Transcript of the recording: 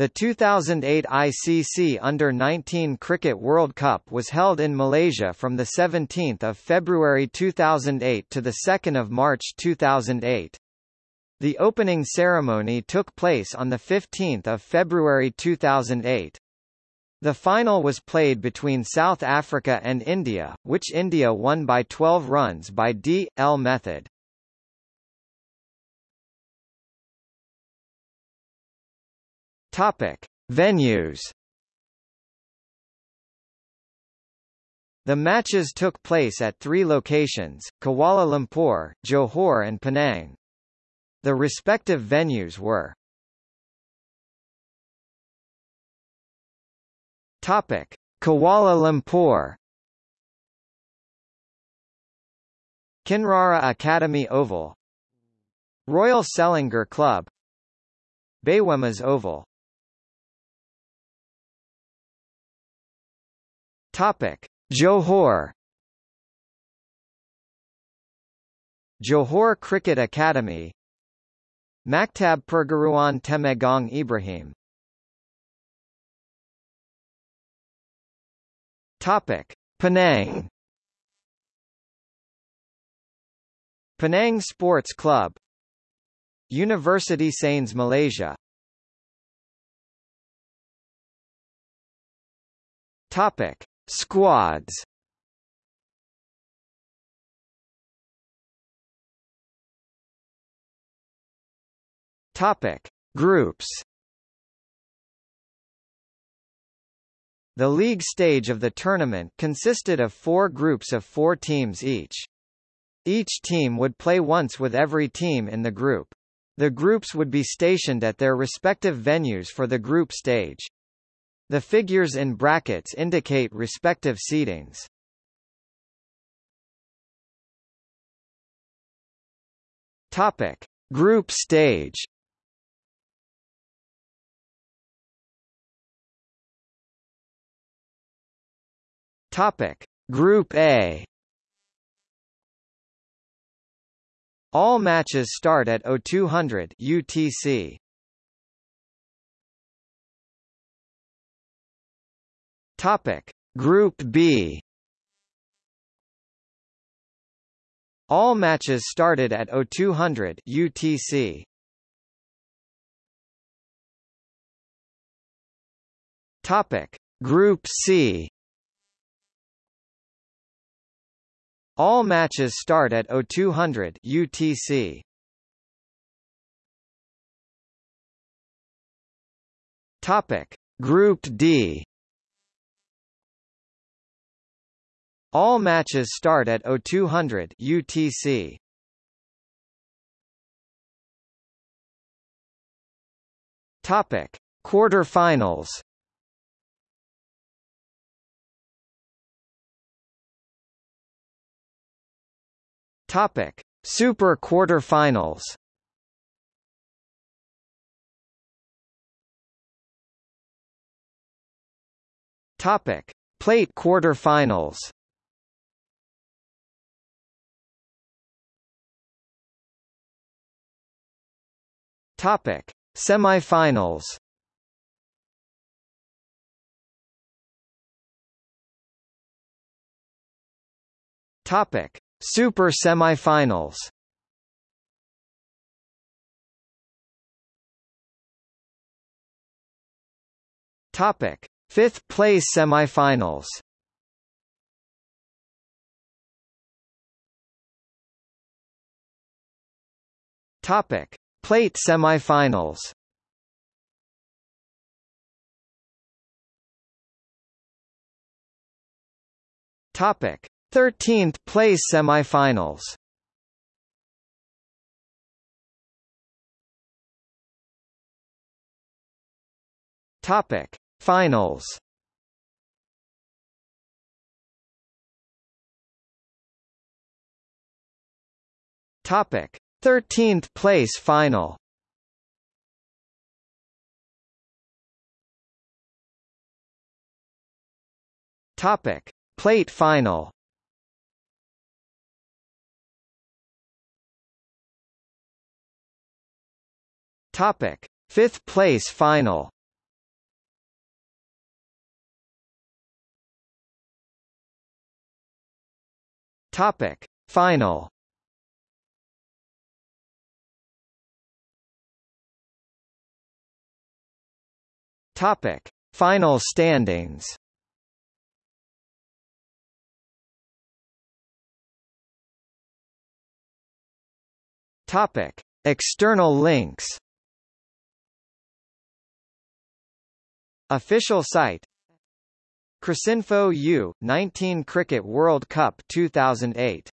The 2008 ICC Under-19 Cricket World Cup was held in Malaysia from 17 February 2008 to 2 March 2008. The opening ceremony took place on 15 February 2008. The final was played between South Africa and India, which India won by 12 runs by D.L method. Topic: Venues. The matches took place at three locations, Kuala Lumpur, Johor and Penang. The respective venues were Topic: Kuala Lumpur Kinrara Academy Oval Royal Selangor Club Bayuemas Oval Topic: Johor. Johor Cricket Academy. Maktab Perguruan Temenggong Ibrahim. Topic: Penang. Penang Sports Club. University Sains Malaysia. Topic: Squads Topic: Groups. The league stage of the tournament consisted of four groups of four teams each. Each team would play once with every team in the group. The groups would be stationed at their respective venues for the group stage. The figures in brackets indicate respective seedings. Topic: Group stage. Topic: Group A. All matches start at 0200 UTC. Topic: Group B. All matches started at 0200 UTC. Topic: Group C. All matches start at 0200 UTC. Topic: Group D. All matches start at 0200 UTC. Topic: Quarterfinals. Topic: Super Quarterfinals. Topic: Plate Quarterfinals. Topic: Semifinals. Topic: Super Semifinals. Topic: Fifth place semifinals. Topic: Plate semifinals Topic: 13th place semifinals. Topic: Finals. Topic: 13th place final. Topic: Plate final. Topic: Fifth place final. Topic: Final. Topic. Final standings. Topic. External links. Official site. Cricinfo U 19 Cricket World Cup 2008